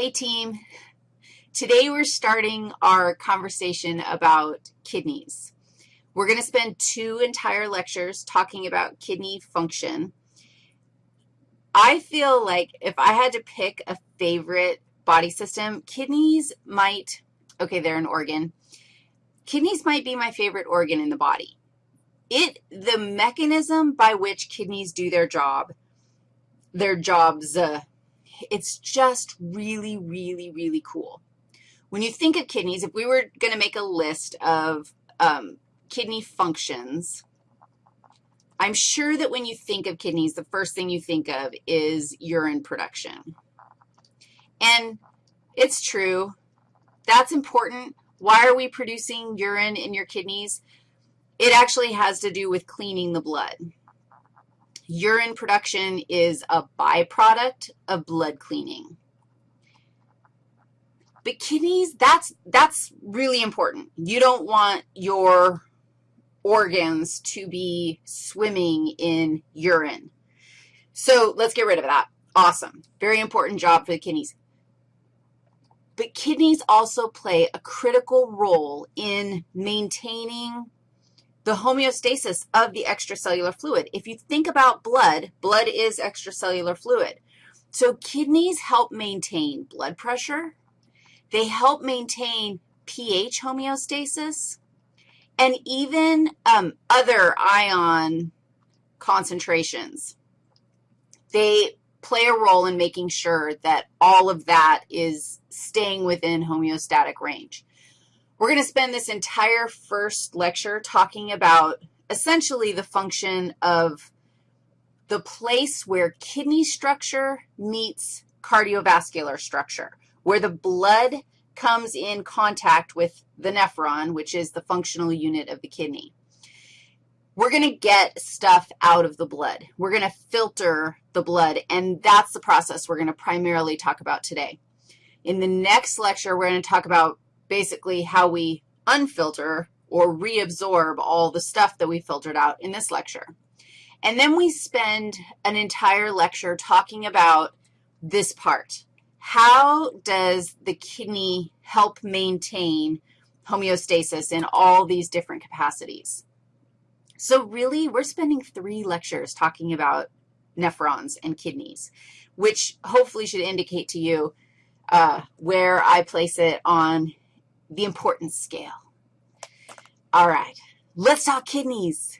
Hey, team. Today we're starting our conversation about kidneys. We're going to spend two entire lectures talking about kidney function. I feel like if I had to pick a favorite body system, kidneys might, okay, they're an organ. Kidneys might be my favorite organ in the body. It, the mechanism by which kidneys do their job, their jobs, uh, it's just really, really, really cool. When you think of kidneys, if we were going to make a list of um, kidney functions, I'm sure that when you think of kidneys, the first thing you think of is urine production. And it's true. That's important. Why are we producing urine in your kidneys? It actually has to do with cleaning the blood. Urine production is a byproduct of blood cleaning. But kidneys, that's, that's really important. You don't want your organs to be swimming in urine. So let's get rid of that. Awesome. Very important job for the kidneys. But kidneys also play a critical role in maintaining the homeostasis of the extracellular fluid. If you think about blood, blood is extracellular fluid. So kidneys help maintain blood pressure. They help maintain pH homeostasis and even um, other ion concentrations. They play a role in making sure that all of that is staying within homeostatic range. We're going to spend this entire first lecture talking about essentially the function of the place where kidney structure meets cardiovascular structure, where the blood comes in contact with the nephron, which is the functional unit of the kidney. We're going to get stuff out of the blood. We're going to filter the blood, and that's the process we're going to primarily talk about today. In the next lecture, we're going to talk about basically how we unfilter or reabsorb all the stuff that we filtered out in this lecture. And then we spend an entire lecture talking about this part. How does the kidney help maintain homeostasis in all these different capacities? So really, we're spending three lectures talking about nephrons and kidneys, which hopefully should indicate to you uh, where I place it on the importance scale. All right, let's talk kidneys.